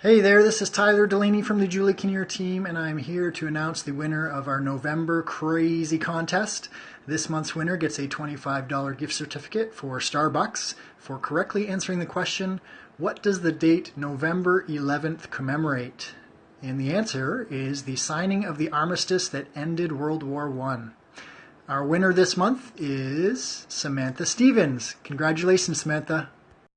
Hey there, this is Tyler Delaney from the Julie Kinnear team, and I'm here to announce the winner of our November Crazy Contest. This month's winner gets a $25 gift certificate for Starbucks for correctly answering the question, What does the date November 11th commemorate? And the answer is the signing of the armistice that ended World War I. Our winner this month is Samantha Stevens. Congratulations, Samantha.